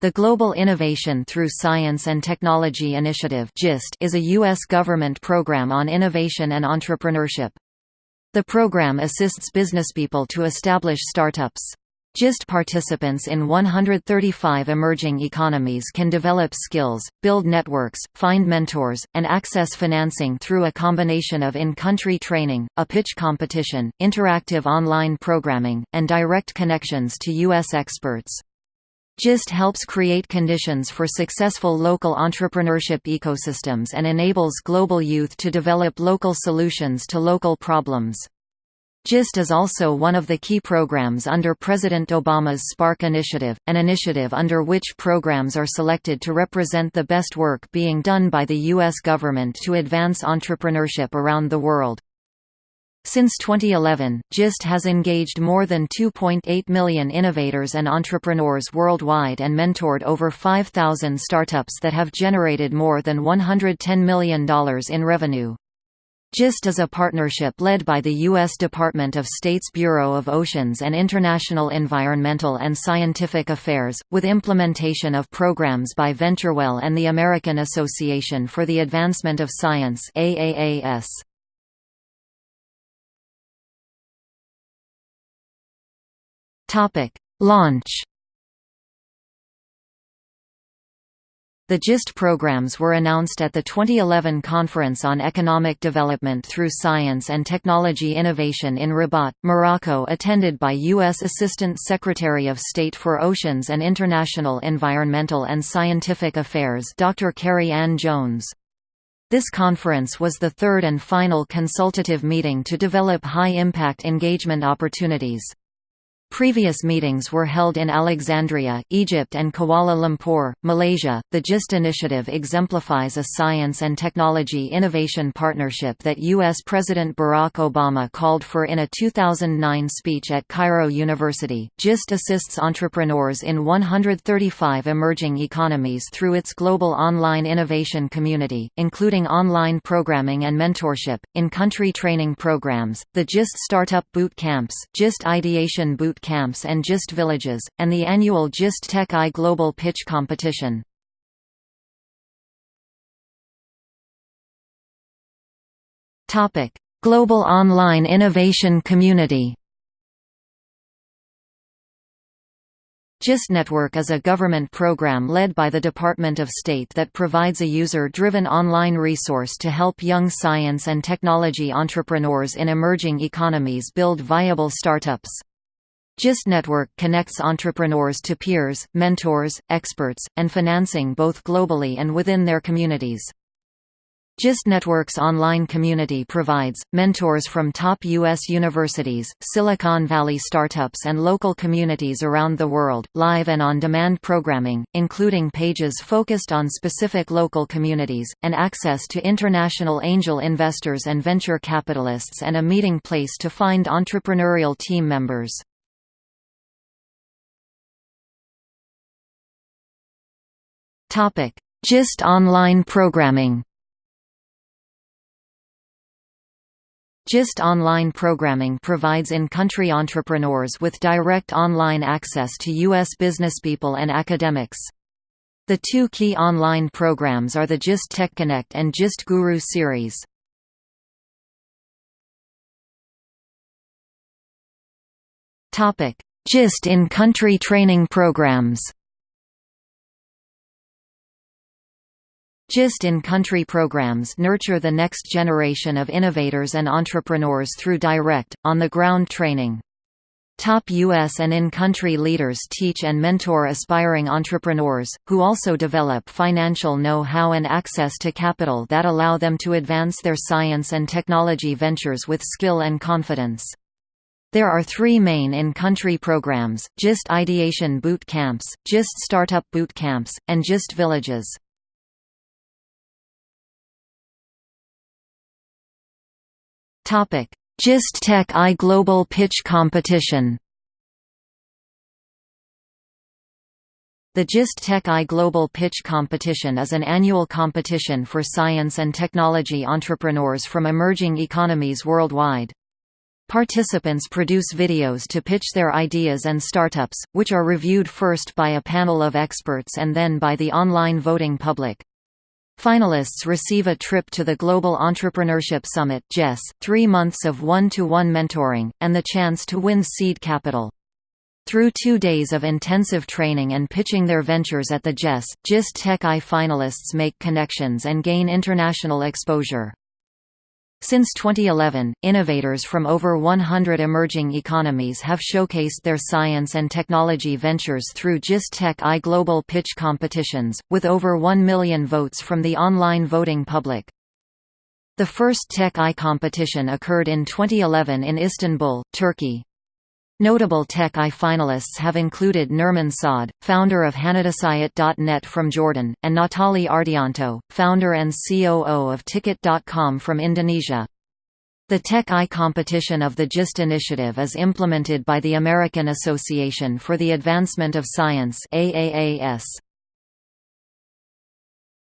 The Global Innovation Through Science and Technology Initiative is a U.S. government program on innovation and entrepreneurship. The program assists businesspeople to establish startups. GIST participants in 135 emerging economies can develop skills, build networks, find mentors, and access financing through a combination of in-country training, a pitch competition, interactive online programming, and direct connections to U.S. experts. GIST helps create conditions for successful local entrepreneurship ecosystems and enables global youth to develop local solutions to local problems. GIST is also one of the key programs under President Obama's Spark Initiative, an initiative under which programs are selected to represent the best work being done by the U.S. government to advance entrepreneurship around the world. Since 2011, GIST has engaged more than 2.8 million innovators and entrepreneurs worldwide and mentored over 5,000 startups that have generated more than $110 million in revenue. GIST is a partnership led by the U.S. Department of State's Bureau of Oceans and International Environmental and Scientific Affairs, with implementation of programs by VentureWell and the American Association for the Advancement of Science AAAS. Topic: Launch. The GIST programs were announced at the 2011 Conference on Economic Development through Science and Technology Innovation in Rabat, Morocco attended by U.S. Assistant Secretary of State for Oceans and International Environmental and Scientific Affairs Dr. Kerri-Ann Jones. This conference was the third and final consultative meeting to develop high-impact engagement opportunities. Previous meetings were held in Alexandria, Egypt and Kuala Lumpur, Malaysia. The GIST initiative exemplifies a science and technology innovation partnership that U.S. President Barack Obama called for in a 2009 speech at Cairo University. GIST assists entrepreneurs in 135 emerging economies through its global online innovation community, including online programming and mentorship, in country training programs, the GIST Startup Boot Camps, GIST Ideation Boot camps and GIST villages, and the annual GIST Tech I Global Pitch Competition. Global Online Innovation Community GIST Network is a government program led by the Department of State that provides a user-driven online resource to help young science and technology entrepreneurs in emerging economies build viable startups. GIST Network connects entrepreneurs to peers, mentors, experts, and financing both globally and within their communities. GIST Network's online community provides, mentors from top U.S. universities, Silicon Valley startups and local communities around the world, live and on-demand programming, including pages focused on specific local communities, and access to international angel investors and venture capitalists and a meeting place to find entrepreneurial team members. Topic: GIST online programming. GIST online programming provides in-country entrepreneurs with direct online access to U.S. businesspeople and academics. The two key online programs are the GIST Tech Connect and GIST Guru series. GIST in-country training programs GIST in-country programs nurture the next generation of innovators and entrepreneurs through direct, on-the-ground training. Top U.S. and in-country leaders teach and mentor aspiring entrepreneurs, who also develop financial know-how and access to capital that allow them to advance their science and technology ventures with skill and confidence. There are three main in-country programs, GIST Ideation Boot Camps, GIST Startup Boot Camps, and GIST Villages. Topic: GIST Tech I Global Pitch Competition. The GIST Tech I Global Pitch Competition is an annual competition for science and technology entrepreneurs from emerging economies worldwide. Participants produce videos to pitch their ideas and startups, which are reviewed first by a panel of experts and then by the online voting public. Finalists receive a trip to the Global Entrepreneurship Summit GES, three months of one-to-one -one mentoring, and the chance to win seed capital. Through two days of intensive training and pitching their ventures at the GES, GIST Tech I finalists make connections and gain international exposure. Since 2011, innovators from over 100 emerging economies have showcased their science and technology ventures through GIST Tech I global pitch competitions, with over 1 million votes from the online voting public. The first Tech I competition occurred in 2011 in Istanbul, Turkey. Notable Tech I finalists have included Nermin Saad, founder of Hanadasayat.net from Jordan, and Natali Ardianto, founder and COO of Tiket.com from Indonesia. The Tech I competition of the GIST initiative is implemented by the American Association for the Advancement of Science AAAS.